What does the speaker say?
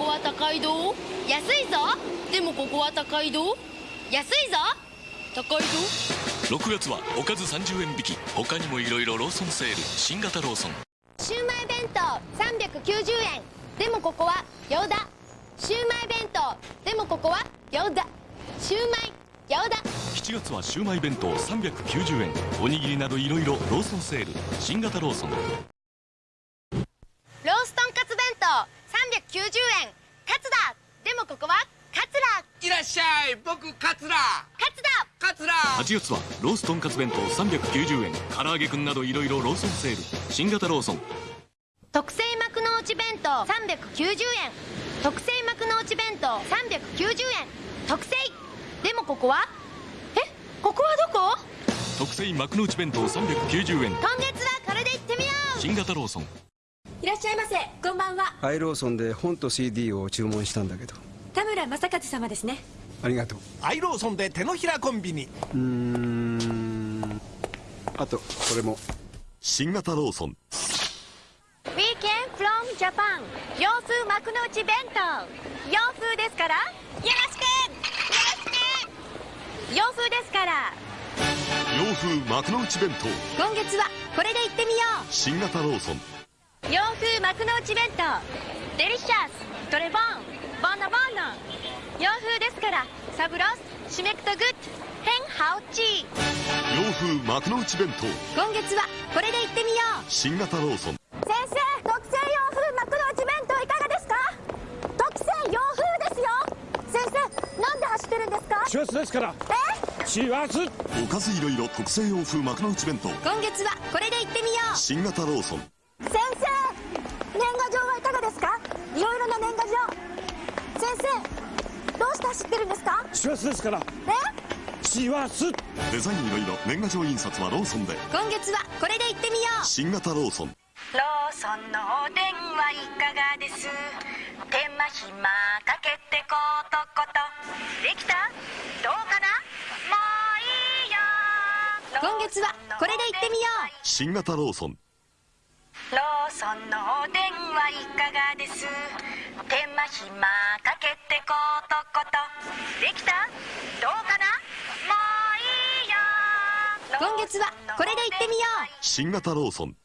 こは高いど安いぞ。でもここは高いど安いぞ。高いぞ。6月はおかず30円引き。他にもいろいろローソンセール。新型ローソン。シウマイ弁当390円。でもここはヨダシウマイ弁当。でもここはヨダシウマイヨダ7月はシウマイ弁当。390円。おにぎりなどいろいろローソンセール。新型ローソン。ローストンカツ弁当。390円カツだでもここはカツラいらっしゃい。僕カツラカツだカツラ8月はローストンカツ弁当390円。唐揚げくんなどいろいろローソンセール。新型ローソン。特製幕の内弁当。390円。特製幕の内弁当。390円。特製。でもここは？え？ここはどこ？特製幕の内弁当390円。今月はこれで行ってみよう。新型ローソンいらっしゃいませ。こんばんは。ハイローソンで本と CD を注文したんだけど。田村正和様ですね。ありがとう。アイローソンで手のひらコンビニうーん。あとこれも。新型ローソン。Weekend from Japan 洋風幕の内弁当。洋風ですからよろしく。よろしく。洋風ですから。洋風幕の内弁当。今月はこれで行ってみよ新型ローソン。う洋風幕の内弁当。デリシャストレボンボンノボンノ洋風ですからサブロスシメクトグッヘンハオチ洋風幕の内弁当。今月はこれで行ってみよう。新型ローソン。先生特製洋風幕の内弁当いかがですか？特製洋風ですよ。先生なんで走ってるんですか？師走ですから。え？師走おかずいろいろ特製洋風幕の内弁当。今月はこれで行ってみよう。新型ローソンいろいろな年賀状。先生どうして走ってるんですか？師走ですから。え？師走デザインいろいろ年賀状印刷はローソンで。今月はこれで行ってみよう。新型ローソン。ローソンのお電話いかがです？手間暇かけてことこと。できた？どうかな？もういいよ。今月はこれで行ってみよう。新型ローソンローソンのお電話いかがです？手間暇かけてことこと。できた？どうかな？もういいよ。今月はこれで行ってみよう。新型ローソン